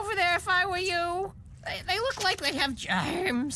over there if I were you. They, they look like they have germs.